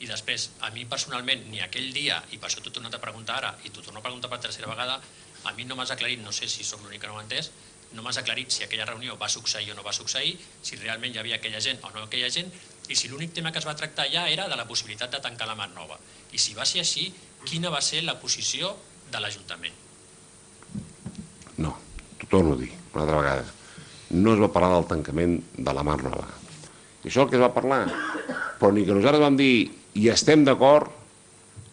i després, a mi personalment, ni aquell dia, i per això t'ho he tornat a preguntar ara, i t'ho torno a preguntar per tercera vegada, a mi no m'has aclarit, no sé si som l'únic que no ho entès, no m'has aclarit si aquella reunió va succeir o no va succeir, si realment hi havia aquella gent o no aquella gent, i si l'únic tema que es va tractar ja era de la possibilitat de tancar la Mar Nova. I si va ser així, quina va ser la posició de l'Ajuntament? No, t'ho torno a dir una altra vegada. No es va parlar del tancament de la Mar Nova. I això el que es va parlar. Però ni que nosaltres vam dir i estem d'acord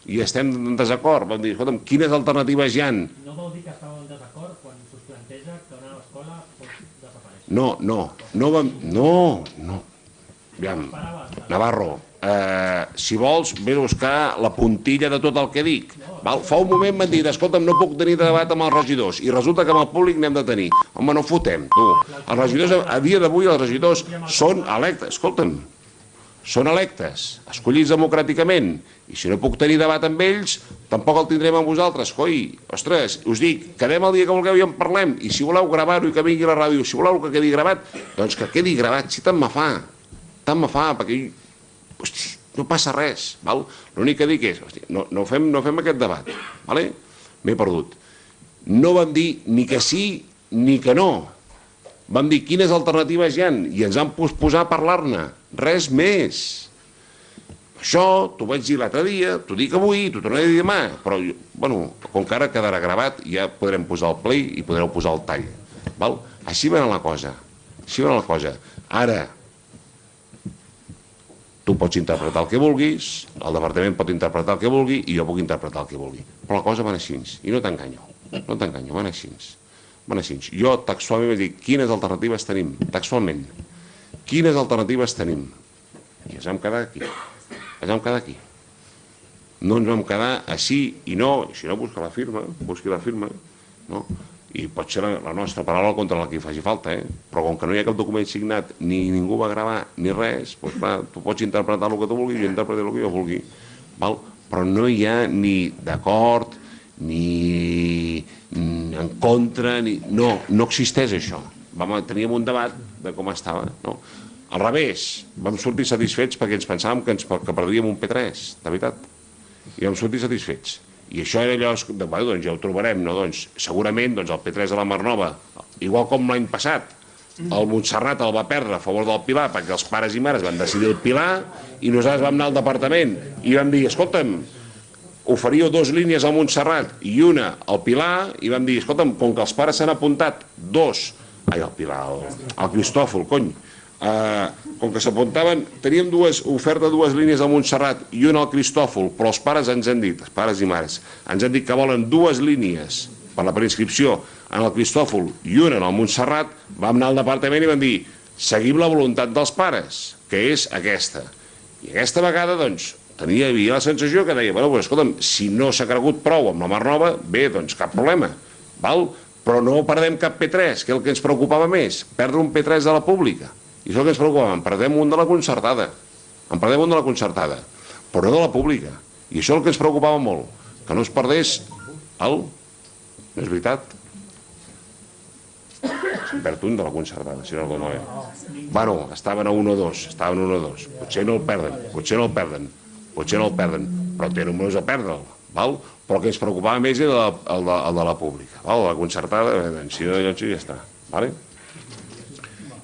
i estem en desacord. Vam dir, escolta'm, quines alternatives hi han? No vol dir que estàveu en desacord quan us planteja que una escola pot desaparèixer. No, no, no vam... No, no. Aviam, Navarro, eh, si vols, ve a buscar la puntilla de tot el que dic. Val? Fa un moment m'han dit, escolta'm, no puc tenir debat amb els regidors, i resulta que amb el públic n'hem de tenir. Home, no fotem, tu. Els regidors, a dia d'avui, els regidors són electes. Escolta'm, són electes, escollits democràticament, i si no puc tenir debat amb ells, tampoc el tindrem amb vosaltres. Coi, ostres, us dic, quedem el dia que vulgueu i en parlem, i si voleu gravar-ho i que vingui a la ràdio, si voleu que quedi gravat, doncs que quedi gravat, si tant me fa, tant me fa, perquè hosti, no passa res, val? l'únic que dic és, hosti, no, no, fem, no fem aquest debat, vale? m'he perdut. No vam dir ni que sí ni que no, vam dir quines alternatives hi han i ens han posat a parlar-ne, res més. Això t'ho vaig dir l'altre dia, t'ho dic avui, t'ho tornaré a dir demà, però, bueno, com que ara quedarà gravat, ja podrem posar el play i podreu posar el tall. Val? Així va la cosa, així va la cosa. Ara, tu pots interpretar el que vulguis, el departament pot interpretar el que vulgui i jo puc interpretar el que vulgui. Però la cosa va així, i no t'enganyo, no t'enganyo, va així. Va així. Jo textualment vaig dir, quines alternatives tenim, textualment. Quines alternatives tenim? I ens vam quedar aquí. Ens vam quedar aquí. No ens vam quedar així i no, si no busca la firma, busqui la firma, no? i pot ser la, la nostra paraula contra la que hi faci falta, eh? però com que no hi ha cap document signat, ni ningú va gravar, ni res, doncs clar, tu pots interpretar el que tu vulguis, jo interpretaré el que jo vulgui, val? però no hi ha ni d'acord, ni en contra, ni... no, no existeix això. Vam, teníem un debat de com estava, no? Al revés, vam sortir satisfets perquè ens pensàvem que, ens, que perdíem un P3, de veritat. I vam sortir satisfets. I això era allò, de, bueno, doncs ja ho trobarem, no? doncs, segurament doncs, el P3 de la Mar Nova, igual com l'any passat, el Montserrat el va perdre a favor del Pilar perquè els pares i mares van decidir el Pilar i nosaltres vam anar al departament i vam dir, escolta'm, oferíeu dues línies al Montserrat i una al Pilar i vam dir, escolta'm, com que els pares s'han apuntat dos, ai, el Pilar, el, el Cristòfol, cony, eh, com que s'apuntaven, teníem dues oferta dues línies al Montserrat i una al Cristòfol, però els pares ens han dit, pares i mares, ens han dit que volen dues línies per la preinscripció en el Cristòfol i una en el Montserrat, vam anar al departament i vam dir, seguim la voluntat dels pares, que és aquesta. I aquesta vegada, doncs, tenia, havia la sensació que deia, bueno, pues, escolta'm, si no s'ha cregut prou amb la Mar Nova, bé, doncs cap problema, val? Però no perdem cap P3, que és el que ens preocupava més, perdre un P3 de la pública. I això que ens preocupa, en perdem un de la concertada. En perdem un de la concertada, però no de la pública. I això és el que ens preocupava molt, que no es perdés el... No és veritat? Se'n perd un de la concertada, si no el dono bé. Bueno, estaven a 1 o 2, estaven a 1 o 2. Potser no el perden, potser no el perden, potser no el perden, però té números a perdre'l, val? Però que ens preocupava més era el, el, de, el de la pública, val? La concertada, eh, si no, ja està, vale?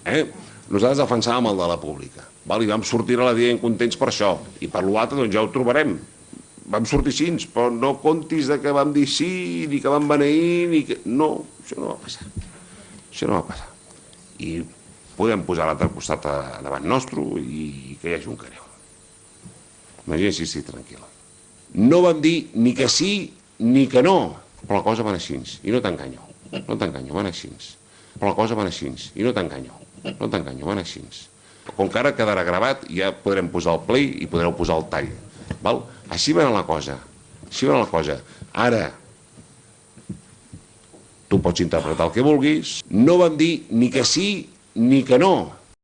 Eh? nosaltres defensàvem el de la pública. Val? I vam sortir a la dia contents per això. I per l'altre doncs ja ho trobarem. Vam sortir així, però no contis de que vam dir sí, ni que vam beneir, ni que... No, això no va passar. Això no va passar. I podem posar l'altre costat davant nostre i que hi hagi un careu. Imagina si estic tranquil·la. No vam dir ni que sí ni que no, però la cosa va així. I no t'enganyo, no t'enganyo, va així. Però la cosa va així, i no t'enganyo. No t'enganyo, van així. Com que ara quedarà gravat, ja podrem posar el play i podreu posar el tall. Val? Així va la cosa. Així va la cosa. Ara, tu pots interpretar el que vulguis. No vam dir ni que sí ni que no.